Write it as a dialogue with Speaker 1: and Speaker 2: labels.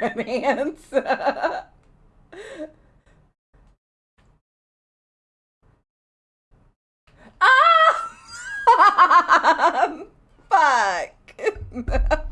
Speaker 1: romance. ah! Fuck.